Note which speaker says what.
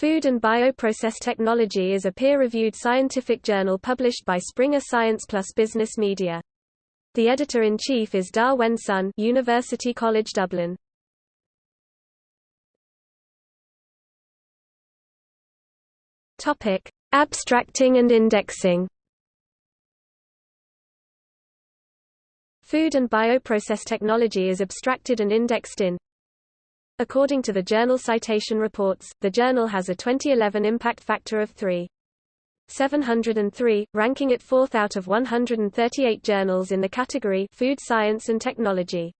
Speaker 1: Food and Bioprocess Technology is a peer-reviewed scientific journal published by Springer Science Plus Business Media. The editor-in-chief is Da Wen Sun University College Dublin. Topic: Abstracting and indexing. Food and bioprocess technology is abstracted and indexed in According to the Journal Citation Reports, the journal has a 2011 impact factor of 3.703, ranking it fourth out of 138 journals in the category Food Science and Technology.